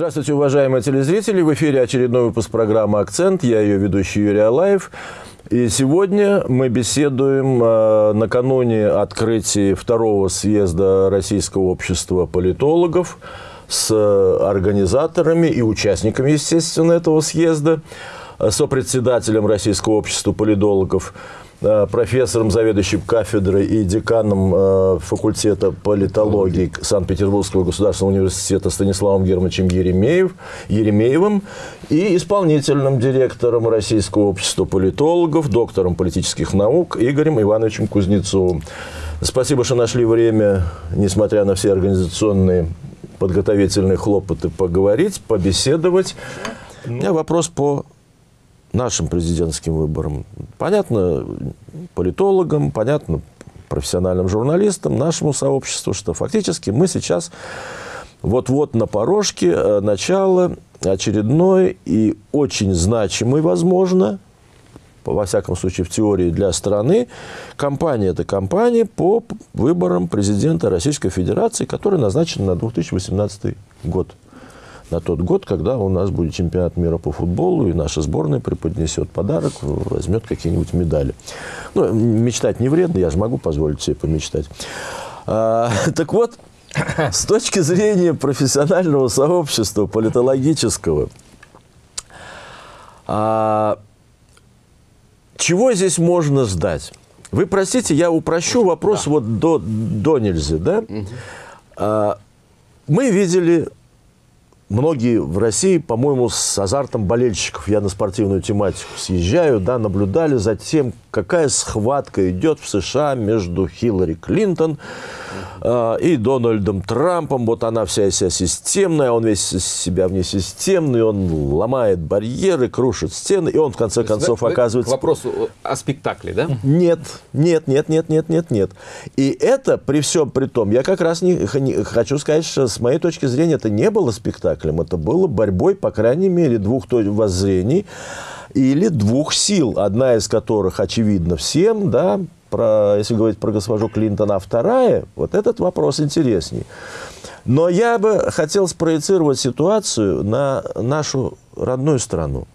Здравствуйте, уважаемые телезрители. В эфире очередной выпуск программы «Акцент». Я ее ведущий Юрий Алаев. И сегодня мы беседуем э, накануне открытия второго съезда Российского общества политологов с организаторами и участниками, естественно, этого съезда, сопредседателем Российского общества политологов Э, профессором, заведующим кафедрой и деканом э, факультета политологии Санкт-Петербургского государственного университета Станиславом Германовичем Еремеев, Еремеевым и исполнительным директором Российского общества политологов, доктором политических наук Игорем Ивановичем Кузнецовым. Спасибо, что нашли время, несмотря на все организационные подготовительные хлопоты, поговорить, побеседовать. У меня вопрос по нашим президентским выборам. Понятно политологам, понятно профессиональным журналистам, нашему сообществу, что фактически мы сейчас вот-вот на порожке э, начала очередной и очень значимой, возможно, во всяком случае в теории для страны, кампания – это кампания по выборам президента Российской Федерации, которая назначена на 2018 год на тот год, когда у нас будет чемпионат мира по футболу, и наша сборная преподнесет подарок, возьмет какие-нибудь медали. Ну, мечтать не вредно, я же могу позволить себе помечтать. А, так вот, с точки зрения профессионального сообщества, политологического, а, чего здесь можно ждать? Вы простите, я упрощу вопрос да. вот до, до нельзя, да? Угу. А, мы видели многие в России, по-моему, с азартом болельщиков, я на спортивную тематику съезжаю, да, наблюдали за тем, какая схватка идет в США между Хиллари Клинтон э, и Дональдом Трампом. Вот она вся из себя системная, он весь из себя внесистемный, он ломает барьеры, крушит стены, и он в конце концов вы, оказывается... К вопросу о спектакле, да? Нет, нет, нет, нет, нет, нет, нет. И это при всем при том, я как раз не, не хочу сказать, что с моей точки зрения это не было спектаклем, это было борьбой, по крайней мере, двух воззрений, или двух сил, одна из которых очевидна всем, да, про, если говорить про госпожу Клинтон, а вторая, вот этот вопрос интересней. Но я бы хотел спроецировать ситуацию на нашу родную страну.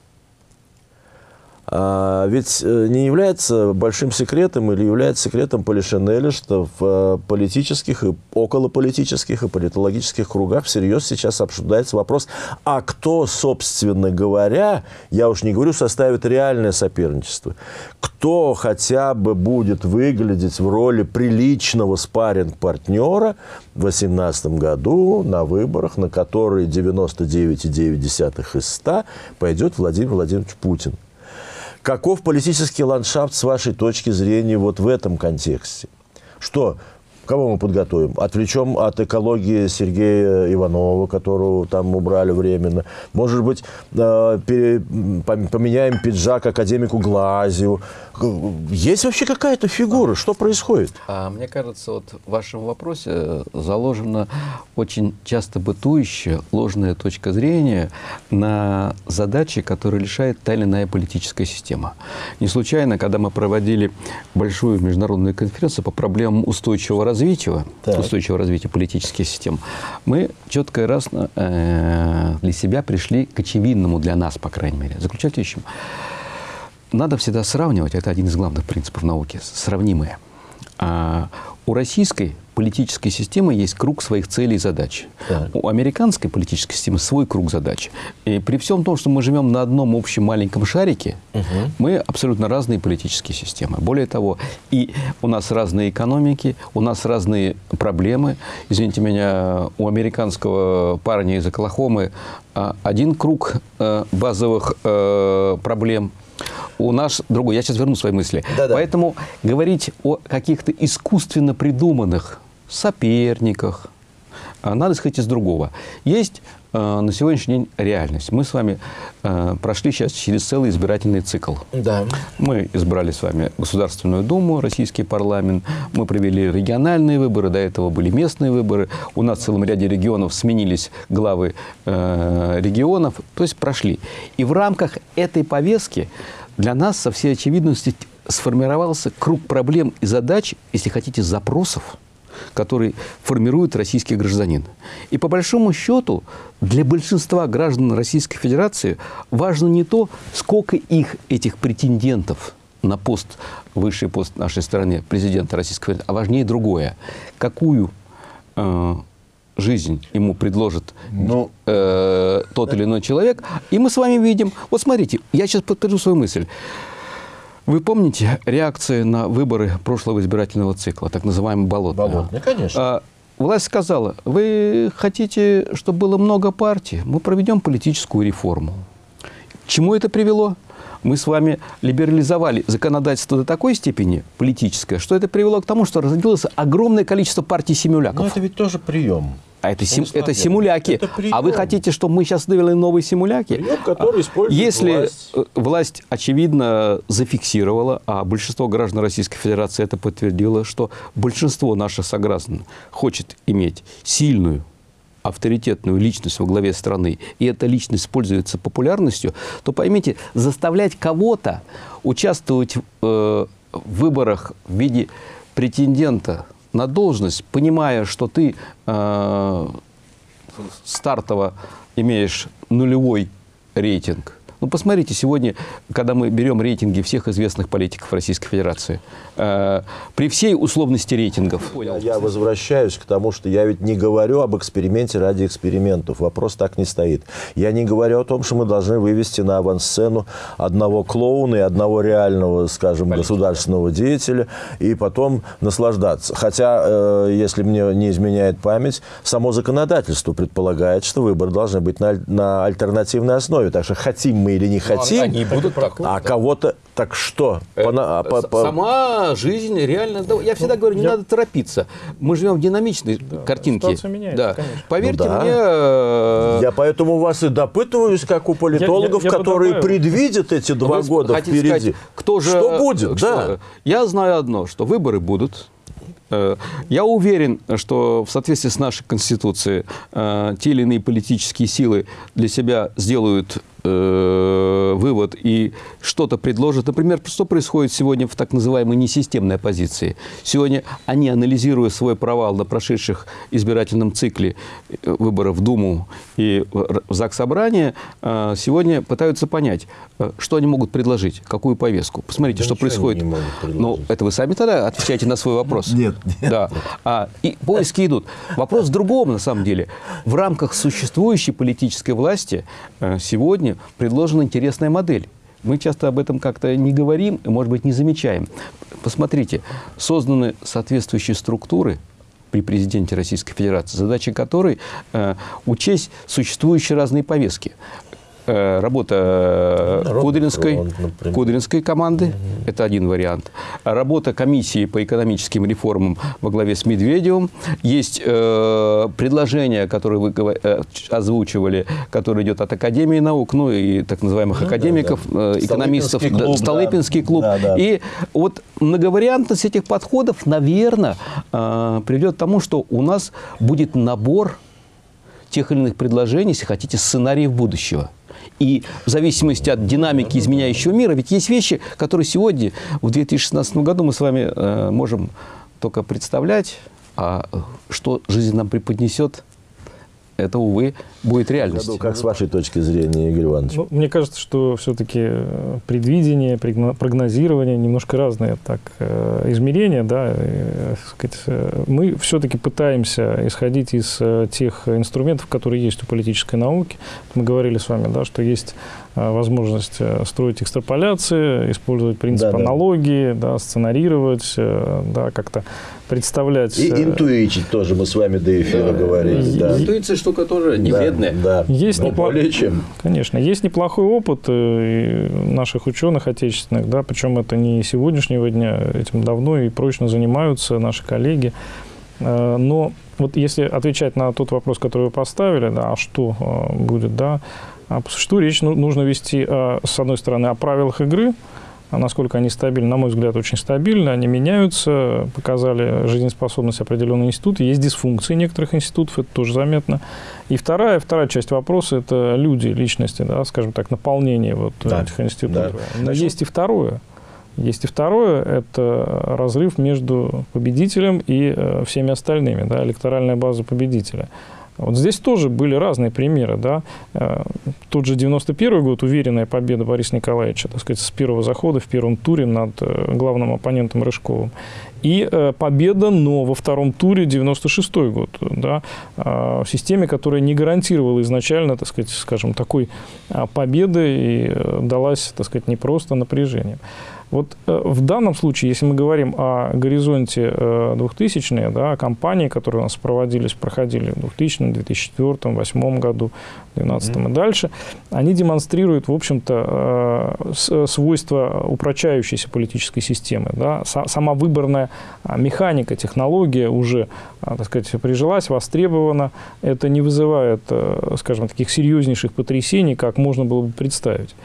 А ведь э, не является большим секретом или является секретом Полишинеля, что в э, политических и околополитических и политологических кругах всерьез сейчас обсуждается вопрос, а кто, собственно говоря, я уж не говорю, составит реальное соперничество, кто хотя бы будет выглядеть в роли приличного спарринг-партнера в 2018 году на выборах, на которые 99,9 из 100 пойдет Владимир Владимирович Путин. Каков политический ландшафт с вашей точки зрения вот в этом контексте? Что Кого мы подготовим? Отвлечем от экологии Сергея Иванова, которого там убрали временно. Может быть, э, поменяем пиджак академику Глазию. Есть вообще какая-то фигура? Что происходит? А, мне кажется, вот в вашем вопросе заложена очень часто бытующая ложная точка зрения на задачи, которые решает та или иная политическая система. Не случайно, когда мы проводили большую международную конференцию по проблемам устойчивого развития, развития, так. устойчивого развития политических систем, мы четко и раз э, для себя пришли к очевидному для нас, по крайней мере, заключающему. Надо всегда сравнивать, это один из главных принципов науки, сравнимые. А у российской политической системы есть круг своих целей и задач. Так. У американской политической системы свой круг задач. И при всем том, что мы живем на одном общем маленьком шарике, угу. мы абсолютно разные политические системы. Более того, и у нас разные экономики, у нас разные проблемы. Извините меня, у американского парня из Оклахомы а, один круг э, базовых э, проблем – у нас другой. Я сейчас верну свои мысли. Да -да. Поэтому говорить о каких-то искусственно придуманных соперниках, а, надо исходить из другого. Есть на сегодняшний день реальность. Мы с вами э, прошли сейчас через целый избирательный цикл. Да. Мы избрали с вами Государственную Думу, Российский парламент, мы провели региональные выборы, до этого были местные выборы. У нас в целом ряде регионов сменились главы э, регионов, то есть прошли. И в рамках этой повестки для нас со всей очевидностью сформировался круг проблем и задач, если хотите, запросов, который формирует российский гражданин. И по большому счету для большинства граждан Российской Федерации важно не то, сколько их, этих претендентов на пост, высший пост нашей стране, президента Российской Федерации, а важнее другое. Какую э, жизнь ему предложит ну, э, тот или иной человек, и мы с вами видим. Вот смотрите, я сейчас подтвержу свою мысль. Вы помните реакции на выборы прошлого избирательного цикла, так называемый болотный? Болотный, конечно. Власть сказала, вы хотите, чтобы было много партий, мы проведем политическую реформу. К чему это привело? Мы с вами либерализовали законодательство до такой степени политическое, что это привело к тому, что разделилось огромное количество партий-симуляков. Но это ведь тоже прием. А это, сим, это симуляки. Это а вы хотите, чтобы мы сейчас вывели новые симуляки? Прием, который использует Если власть. Э, власть, очевидно, зафиксировала, а большинство граждан Российской Федерации это подтвердило, что большинство наших сограждан хочет иметь сильную, авторитетную личность во главе страны, и эта личность пользуется популярностью, то поймите, заставлять кого-то участвовать э, в выборах в виде претендента на должность, понимая, что ты э, стартово имеешь нулевой рейтинг, ну, посмотрите, сегодня, когда мы берем рейтинги всех известных политиков Российской Федерации, э, при всей условности рейтингов... Я возвращаюсь к тому, что я ведь не говорю об эксперименте ради экспериментов. Вопрос так не стоит. Я не говорю о том, что мы должны вывести на авансцену одного клоуна и одного реального, скажем, Политика. государственного деятеля, и потом наслаждаться. Хотя, э, если мне не изменяет память, само законодательство предполагает, что выборы должны быть на, на альтернативной основе. Так что хотим мы или не ну, хотим. Они будут так. А кого-то... Так что? Э, по, по, по... Сама жизнь реально... Я всегда говорю, не я... надо торопиться. Мы живем в динамичной да, картинке. Меняется, да. Конечно. Поверьте ну, да. мне... Э, я поэтому вас и допытываюсь, как у политологов, я, я, я которые подобраю. предвидят эти два Вы года впереди. Сказать, кто же... Что будет? Что? Да. Я знаю одно, что выборы будут. Э, я уверен, что в соответствии с нашей Конституцией те или иные политические силы для себя сделают э, вывод и что-то предложат. Например, что происходит сегодня в так называемой несистемной оппозиции? Сегодня они, анализируя свой провал на прошедших избирательном цикле э, выборов в Думу и в ЗАГС Собрание, э, сегодня пытаются понять, э, что они могут предложить, какую повестку. Посмотрите, да что происходит. Ну, это вы сами тогда отвечаете на свой вопрос. Нет, нет. Да. А, и поиски идут. Вопрос в другом, на самом деле. В рамках существующей политической власти сегодня предложена интересная модель. Мы часто об этом как-то не говорим, может быть, не замечаем. Посмотрите, созданы соответствующие структуры при президенте Российской Федерации, задача которой э, учесть существующие разные повестки. Э, работа Народный Кудринской, фронт, Кудринской команды, угу. это один вариант. Работа комиссии по экономическим реформам во главе с Медведевым. Есть э, предложение, которое вы э, озвучивали, которое идет от Академии наук, ну и так называемых ну, академиков, да, да. Э, экономистов, Столыпинский клуб. Столыпинский клуб. Да, да. И вот многовариантность этих подходов, наверное, э, приведет к тому, что у нас будет набор тех или иных предложений, если хотите, сценариев будущего. И в зависимости от динамики изменяющего мира, ведь есть вещи, которые сегодня, в 2016 году, мы с вами э, можем только представлять, а что жизнь нам преподнесет – это, увы, будет реальностью. Как с вашей точки зрения, Игорь Иванович? Ну, мне кажется, что все-таки э, предвидение, прогнозирование немножко разные так, э, измерения. Да, и, сказать, э, мы все-таки пытаемся исходить из тех инструментов, которые есть у политической науки. Мы говорили с вами, да, что есть возможность строить экстраполяции, использовать принцип да, аналогии, да. Да, сценарировать, да, как-то представлять... И интуичить тоже мы с вами до эфира да. говорили. Да. Интуиция штука тоже не да, Да, есть но неплох... более чем. Конечно. Есть неплохой опыт э, наших ученых отечественных, да, причем это не сегодняшнего дня, этим давно и прочно занимаются наши коллеги. Э, но вот если отвечать на тот вопрос, который вы поставили, да, а что э, будет, да, а по существу речь ну, нужно вести, с одной стороны, о правилах игры, а насколько они стабильны, на мой взгляд, очень стабильны, они меняются, показали жизнеспособность определенных институтов, есть дисфункции некоторых институтов, это тоже заметно. И вторая, вторая часть вопроса – это люди, личности, да, скажем так, наполнение вот да, этих институтов. Да. Но Значит, есть и второе. Есть и второе, это разрыв между победителем и э, всеми остальными, да, электоральная база победителя. Вот здесь тоже были разные примеры. Да? Э, тот же 91 год, уверенная победа Бориса Николаевича, так сказать, с первого захода в первом туре над э, главным оппонентом Рыжковым. И э, победа, но во втором туре 96 год, да, в системе, которая не гарантировала изначально, так сказать, скажем, такой победы и далась, так сказать, не просто напряжением. Вот э, в данном случае, если мы говорим о горизонте 2000-е, э, да, компании, которые у нас проводились, проходили в 2000, 2004, 2008 году, 2012 mm-hmm. и дальше, они демонстрируют, в общем-то, э, свойства упрочающейся политической системы. Да. Сама выборная а, механика, технология уже, а, так сказать, прижилась, востребована. Это не вызывает, скажем, таких серьезнейших потрясений, как можно было бы представить.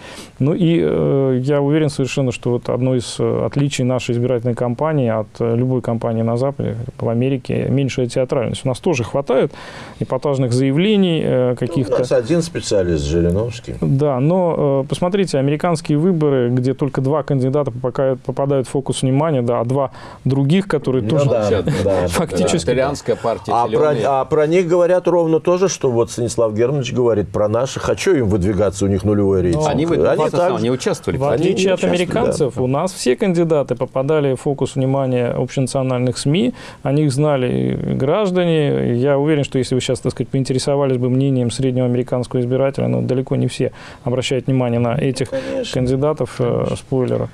Ну и я уверен совершенно, что вот одно из э, отличий нашей избирательной кампании от э, любой кампании на Западе, в Америке, меньшая театральность. У нас тоже хватает эпатажных заявлений э, каких-то. У нас один специалист, Жириновский. Да, но посмотрите, американские выборы, где только два кандидата попадают, попадают в фокус внимания, да, а два других, которые ну, тоже да, да, фактически... Да. Итальянская партия. А про, а про них говорят ровно тоже, что вот Станислав Германович говорит про наших, а что им выдвигаться, у них нулевой рейтинг? Они, они, они, так... они участвовали. В отличие от американцев, у нас все кандидаты попадали в фокус внимания общенациональных СМИ, о них знали граждане. Я уверен, что если вы сейчас, так сказать, поинтересовались бы мнением среднего американского избирателя, но далеко не все обращают внимание на этих Конечно. кандидатов, э, Конечно. спойлера.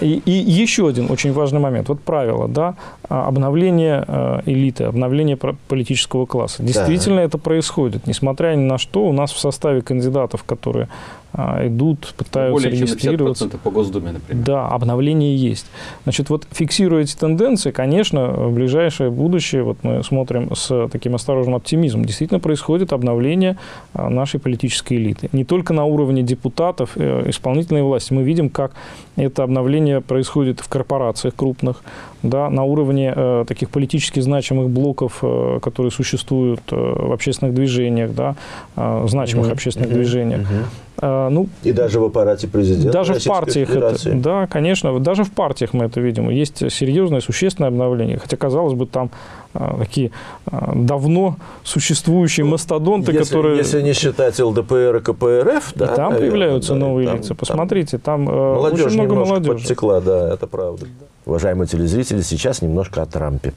И, и еще один очень важный момент. Вот правило, да, обновление э, элиты, обновление политического класса. Действительно да. это происходит. Несмотря ни на что, у нас в составе кандидатов, которые а, идут, пытаются Более регистрироваться. Чем по Госдуме, например. Да, обновление есть. Значит, вот фиксируя эти тенденции, конечно, в ближайшее будущее, вот мы смотрим с таким осторожным оптимизмом, действительно происходит обновление а, нашей политической элиты. Не только на уровне депутатов, э, исполнительной власти. Мы видим, как это обновление происходит в корпорациях крупных, да, на уровне э, таких политически значимых блоков, э, которые существуют э, в общественных движениях, да, э, значимых mm-hmm. общественных mm-hmm. движениях. Mm-hmm. А, ну, и даже в аппарате президента Даже в партиях это, да, конечно, даже в партиях мы это видим. Есть серьезное, существенное обновление. Хотя, казалось бы, там такие а, давно существующие ну, мастодонты, если, которые... Если не считать ЛДПР и КПРФ, да, там наверное, появляются да, новые там, лица. Посмотрите, там, там молодежь очень много молодежи. подтекла, да, это правда. Уважаемые телезрители, сейчас немножко о Трампе.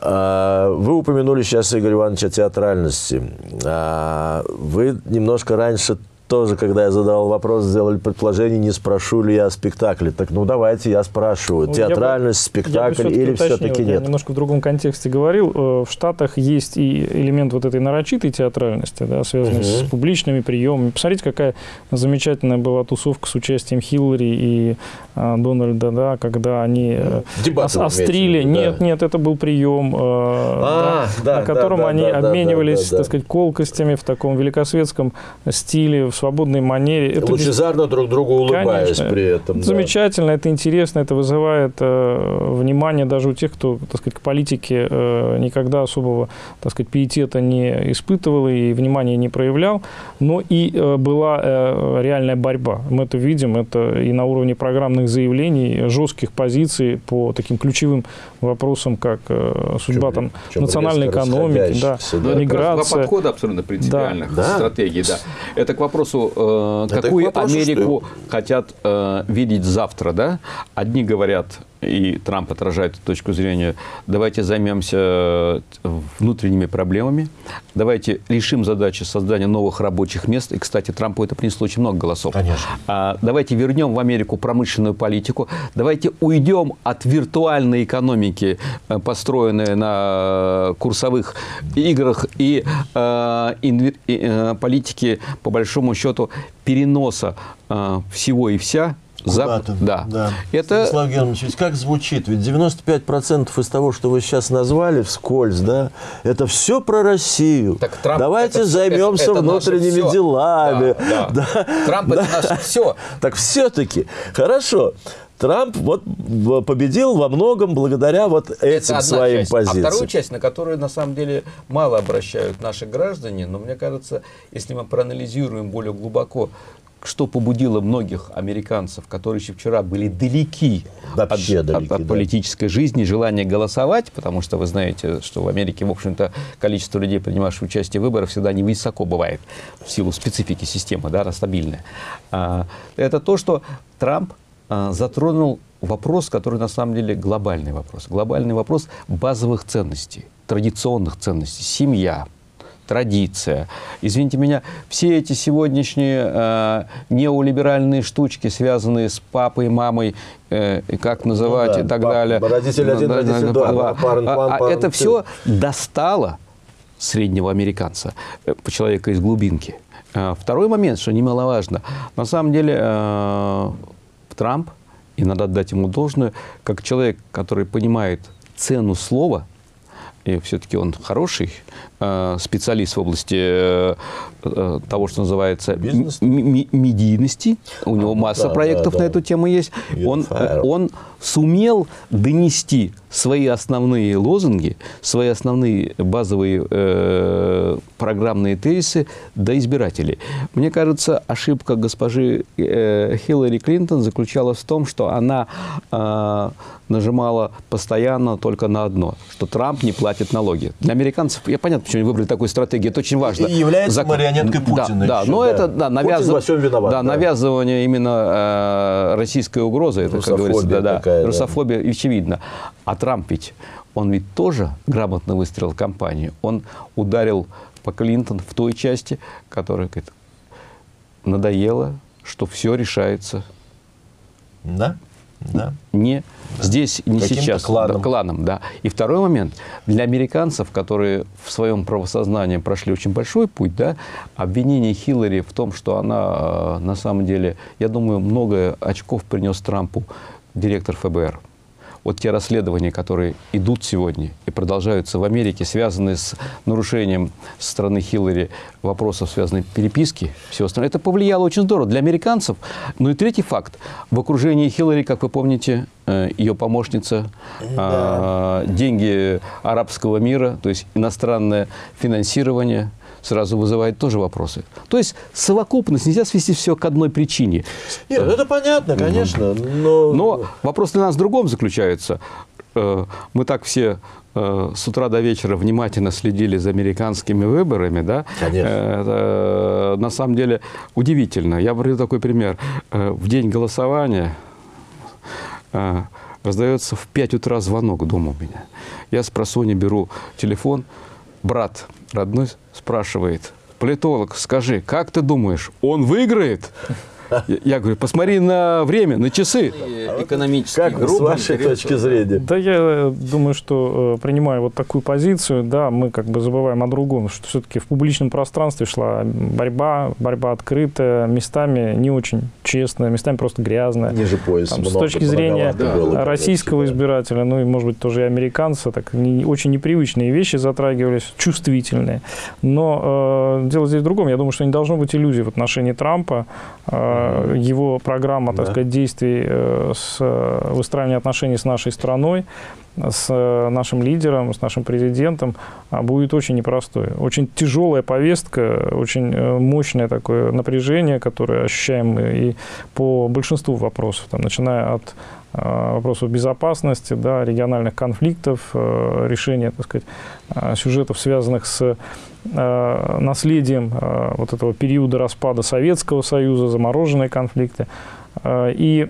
Вы упомянули сейчас, Игорь Иванович, о театральности. Вы немножко раньше тоже, когда я задал вопрос, сделали предположение, не спрошу ли я о спектакле. Так, ну, давайте я спрашиваю. Ну, Театральность, я бы, спектакль я бы или все-таки нет? Я немножко в другом контексте говорил. Э, в Штатах есть и элемент вот этой нарочитой театральности, да, связанный угу. с публичными приемами. Посмотрите, какая замечательная была тусовка с участием Хиллари и а, Дональда, да, когда они э, Дебаты острили. Да. Нет, нет, это был прием, э, а, да, да, на котором да, они да, обменивались, да, да, так сказать, колкостями в таком великосветском стиле, в свободной манере. Это Лучезарно без... друг другу улыбаясь Конечно. при этом. Это да. Замечательно, это интересно, это вызывает э, внимание даже у тех, кто, так сказать, к политике э, никогда особого, так сказать, пиетета не испытывал и внимания не проявлял, но и э, была э, реальная борьба. Мы это видим, это и на уровне программных заявлений, жестких позиций по таким ключевым вопросам, как э, судьба там, национальной экономики, да, да. миграция. Два подхода абсолютно принципиальных да. стратегий. Да. Это к вопросу, э, какую вопросу, Америку что... хотят э, видеть завтра. Да? Одни говорят, и Трамп отражает эту точку зрения, давайте займемся э, внутренними проблемами, давайте решим задачи создания новых рабочих мест. И, кстати, Трампу это принесло очень много голосов. Конечно. А, давайте вернем в Америку промышленную политику, давайте уйдем от виртуальной экономики, э, построенной на курсовых играх, и э, инвер, э, политики, по большому счету, переноса э, всего и вся Зап... Да. да. Это... Станислав Германович, ведь как звучит? Ведь 95% из того, что вы сейчас назвали вскользь, да, это все про Россию. Так Трамп Давайте это, займемся это, это внутренними делами. Да, да. Да. Трамп да. это наше все. Так все-таки, хорошо. Трамп вот победил во многом благодаря вот этим Это своим часть. позициям. А вторую часть, на которую на самом деле мало обращают наши граждане, но мне кажется, если мы проанализируем более глубоко что побудило многих американцев, которые еще вчера были далеки, Вообще от, далеки, от- от да. политической жизни, желание голосовать, потому что вы знаете, что в Америке, в общем-то, количество людей, принимавших участие в выборах, всегда невысоко бывает в силу специфики системы, да, она стабильная. А, Это то, что Трамп а, затронул вопрос, который на самом деле глобальный вопрос. Глобальный вопрос базовых ценностей, традиционных ценностей. Семья, традиция. Извините меня, все эти сегодняшние э, неолиберальные штучки, связанные с папой, мамой, э, как называть Ну да, и так пап- далее. родитель один, Да, родитель да, два, парен А- план, а парен это ты. все достало среднего американца, э, человека из глубинки. А, Второй момент, что немаловажно, на самом деле э, Трамп, и надо отдать ему должное, как человек, который понимает цену слова, и все-таки он хороший э, специалист в области э, э, того, что называется медийности. У него ну масса да, проектов да, на да. эту тему есть. Он, он сумел донести свои основные лозунги, свои основные базовые э, программные тезисы до избирателей. Мне кажется, ошибка госпожи э, Хиллари Клинтон заключалась в том, что она э, нажимала постоянно только на одно, что Трамп не платит налоги. Для американцев, я понятно, почему они выбрали такую стратегию, это очень важно. И является Закон- марионеткой Да, Путина Да, еще, но да. это да, навязыв- во всем виноват, да, да. навязывание именно э, российской угрозы, это, как говорится, Русофобия да, да, такая, да. русофобия очевидно. А Трамп ведь, он ведь тоже грамотно выстроил кампанию. Он ударил по Клинтон в той части, которая говорит, надоело, что все решается Да? Да. не здесь, не сейчас. кланом. Да, кланом, да. И второй момент. Для американцев, которые в своем правосознании прошли очень большой путь, да, обвинение Хиллари в том, что она э, на самом деле, я думаю, много очков принес Трампу директор ФБР. Вот те расследования, которые идут сегодня и продолжаются в Америке, связанные с нарушением со стороны Хиллари вопросов, связанных с переписки, все остальное, это повлияло очень здорово для американцев. Ну и третий факт. В окружении Хиллари, как вы помните, э, ее помощница, э, деньги арабского мира, то есть иностранное финансирование, сразу вызывает тоже вопросы. То есть совокупность нельзя свести все к одной причине. Нет, это понятно, конечно, но... Но вопрос для нас в другом заключается. Э, Мы так все э, с утра до вечера внимательно следили за американскими выборами, да? Конечно. Э, это, на самом деле удивительно. Я приведу такой пример. В день голосования раздается в 5 утра звонок дома у меня. Я с просони беру телефон, брат родной спрашивает, политолог, скажи, как ты думаешь, он выиграет? Я- Я говорю, посмотри на время, на часы. Экономический Как с вашей точки зрения? Да, я э, думаю, что э, принимая вот такую позицию, да, мы как бы забываем о другом, что все-таки в публичном пространстве шла борьба, борьба открытая, местами не очень честная, местами просто грязная. Ниже пояса Там, с точки зрения было, российского конечно, избирателя, ну и, может быть, тоже и американца, так не, очень непривычные вещи затрагивались, чувствительные. Но э, дело здесь в другом. Я думаю, что не должно быть иллюзий в отношении Трампа. Э, его программа, так Да. сказать, действий э, с э, выстраивания отношений с нашей страной, с э, нашим лидером, с нашим президентом а, будет очень непростой. Очень тяжелая повестка, очень э, мощное такое напряжение, которое ощущаем мы и по большинству вопросов, там, начиная от э, вопросов безопасности, да, региональных конфликтов, э, решения, так сказать, э, сюжетов, связанных с э, наследием э, вот этого периода распада Советского Союза, замороженные конфликты. Э, И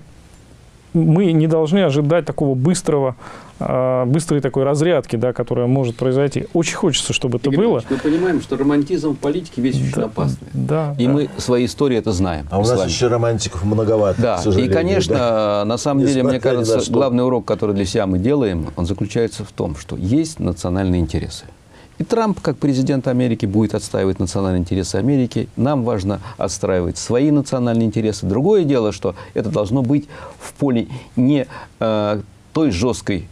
мы не должны ожидать такого быстрого, э, быстрой такой разрядки, да, которая может произойти. Очень хочется, чтобы это было. Мы понимаем, что романтизм в политике весь очень Да, опасный. Да, И да. мы своей истории это знаем. А у нас вами. еще романтиков многовато, Да, и, конечно, да. на самом деле, мне кажется, главный урок, который для себя мы делаем, он заключается в том, что есть национальные интересы. И Трамп, как президент Америки, будет отстаивать национальные интересы Америки. Нам важно отстраивать свои национальные интересы. Другое дело, что это должно быть в поле не э, той жесткой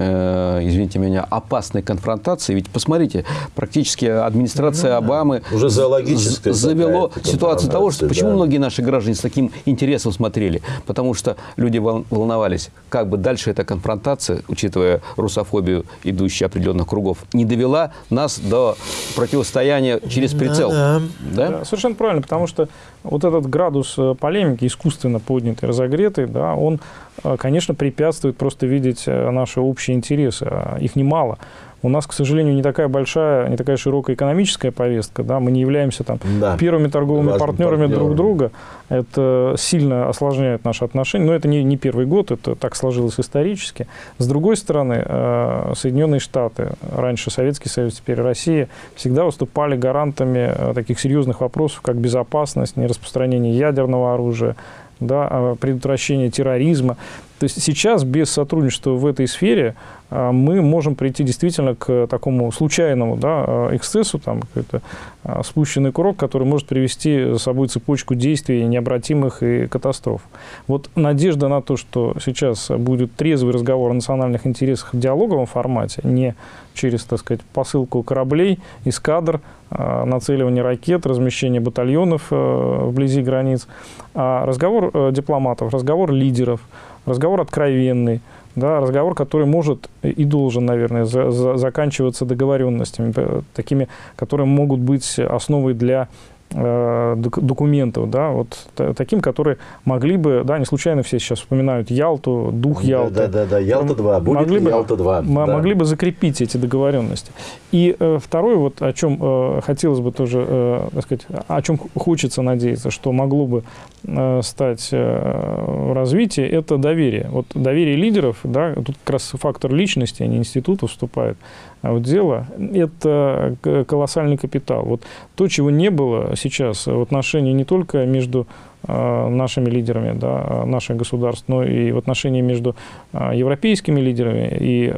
э, извините меня, опасной конфронтации. Ведь посмотрите, практически администрация Обамы Уже зоологическая завело ситуацию того, что почему да. многие наши граждане с таким интересом смотрели? Потому что люди вол- волновались, как бы дальше эта конфронтация, учитывая русофобию, идущую определенных кругов, не довела нас до противостояния через прицел. Да-да. Да? Да, совершенно правильно, потому что вот этот градус э, полемики, искусственно поднятый, разогретый, да, он, э, конечно, препятствует просто видеть наши общие интересы. а Их немало. У нас, к сожалению, не такая большая, не такая широкая экономическая повестка. Да? Мы не являемся там, Да. первыми торговыми Важным партнерами друг партнером. друга. Это сильно осложняет наши отношения. Но это не, не первый год, это так сложилось исторически. С другой стороны, э, Соединенные Штаты, раньше Советский Союз, теперь Россия, всегда выступали гарантами э, таких серьезных вопросов, как безопасность, нераспространение ядерного оружия, да, э, предотвращение терроризма. То есть сейчас без сотрудничества в этой сфере а, мы можем прийти действительно к такому случайному да, а, эксцессу, там, какой-то а, спущенный курок, который может привести за собой цепочку действий необратимых и катастроф. Вот надежда на то, что сейчас будет трезвый разговор о национальных интересах в диалоговом формате, не через, так сказать, посылку кораблей, эскадр, а, нацеливание ракет, размещение батальонов э, вблизи границ, а разговор э, дипломатов, разговор лидеров, разговор откровенный, да, разговор, который может и должен, наверное, за- за- заканчиваться договоренностями, э, такими, которые могут быть основой для документов, да, вот та- таким, которые могли бы, да, не случайно все сейчас вспоминают Ялту, дух Ялты. Да, да, да, Ялта 2. Будет Могли ли бы- Ялта 2? Мы могли бы закрепить эти договоренности. И э, второе, вот о чем э, хотелось бы тоже, э, так сказать, о чем хочется надеяться, что могло бы э, стать э, развитие, это доверие. Вот доверие лидеров, да, тут как раз фактор личности, а не института вступает в дело, это колоссальный капитал. Вот то, чего не было сейчас в отношении не только между э, нашими лидерами да, наших государств, но и в отношении между э, европейскими лидерами и,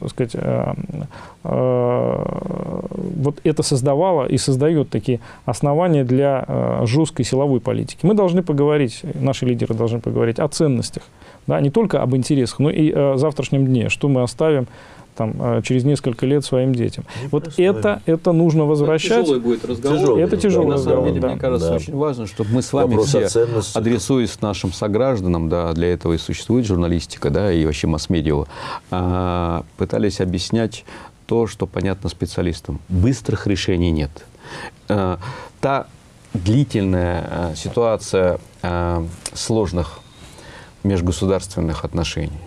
так сказать, вот это создавало и создает такие основания для жесткой силовой политики. Мы должны поговорить, наши лидеры должны поговорить о ценностях, да, не только об интересах, но и о завтрашнем дне, что мы оставим там, э, через несколько лет своим детям. Вот Непростой. это, это нужно возвращать. Тяжелый будет разговор. Тяжелый Это тяжелый И на самом разговор, деле, да. мне кажется, Да. очень важно, чтобы мы с вами Вопрос все, ценностях. адресуясь нашим согражданам, да, для этого и существует журналистика, да, и вообще масс-медиа, а, пытались объяснять то, что понятно специалистам. Быстрых решений нет. А, Та длительная а, ситуация а, сложных межгосударственных отношений,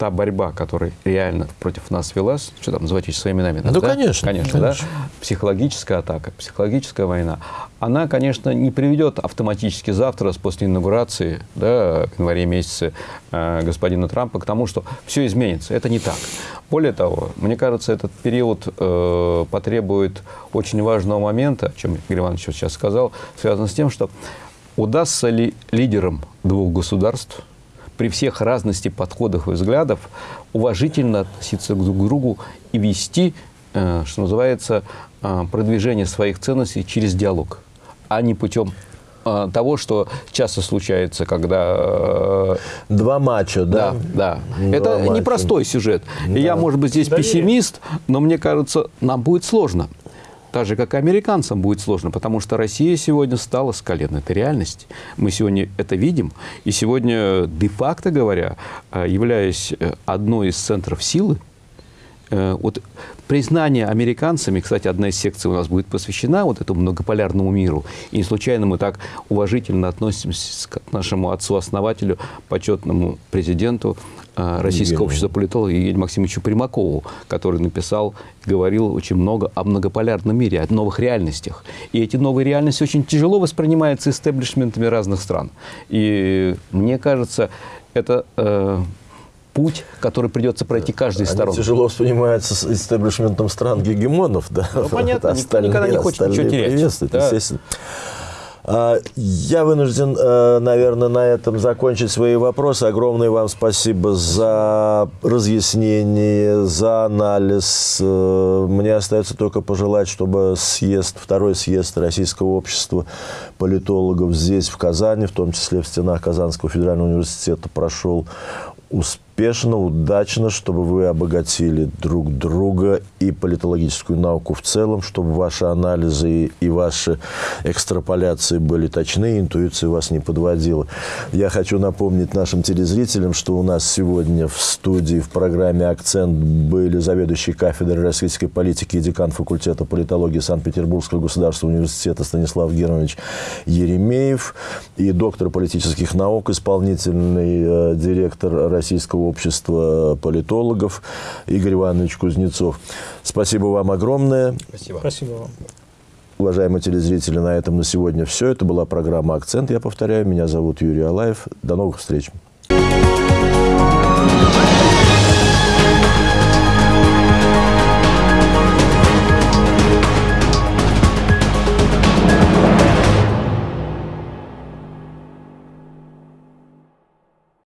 та борьба, которая реально против нас велась, что там называть своими именами? Ну, конечно, Конечно, конечно. да? Психологическая атака, психологическая война, она, конечно, не приведет автоматически завтра, после инаугурации, да, в январе месяце э, господина Трампа, к тому, что все изменится. Это не так. Более того, мне кажется, этот период э, потребует очень важного момента, о чем Игорь Иванович сейчас сказал, связано с тем, что удастся ли лидерам двух государств при всех разности подходах и взглядов уважительно относиться друг к другу и вести, э, что называется, э, продвижение своих ценностей через диалог, а не путем э, того, что часто случается, когда Два матча, да? да, да. Два Это матча. непростой сюжет. И Да. я, может быть, здесь Доверие. пессимист, но мне кажется, нам будет сложно. Так же, как и американцам будет сложно, потому что Россия сегодня стала с колен. Это реальность. Мы сегодня это видим. И сегодня, де-факто говоря, э, являясь э, одной из центров силы, э, вот признание американцами, кстати, одна из секций у нас будет посвящена вот этому многополярному миру. И не случайно мы так уважительно относимся к нашему отцу-основателю, почетному президенту э, Российского общества политологов Евгению Максимовичу Примакову, который написал, говорил очень много о многополярном мире, о новых реальностях. И эти новые реальности очень тяжело воспринимаются истеблишментами разных стран. И мне кажется, это э, путь, который придется пройти каждой из сторон. тяжело воспринимаются с истеблишментом стран гегемонов, да. Ну, понятно, никто никогда не хочет ничего терять. Да. естественно. А, Я вынужден, э, наверное, на этом закончить свои вопросы. Огромное вам спасибо за разъяснение, за анализ. Э, Мне остается только пожелать, чтобы съезд, второй съезд Российского общества политологов здесь, в Казани, в том числе в стенах Казанского федерального университета, прошел успешно успешно, удачно, чтобы вы обогатили друг друга и политологическую науку в целом, чтобы ваши анализы и ваши экстраполяции были точны, интуиция вас не подводила. Я хочу напомнить нашим телезрителям, что у нас сегодня в студии в программе «Акцент» были заведующий кафедрой российской политики и декан факультета политологии Санкт-Петербургского государственного университета Станислав Германович Еремеев и доктор политических наук, исполнительный э, директор Российского общества политологов Игорь Иванович Кузнецов. Спасибо вам огромное. Спасибо. Спасибо вам. Уважаемые телезрители, на этом на сегодня все. Это была программа «Акцент». Я повторяю, меня зовут Юрий Алаев. До новых встреч. Thank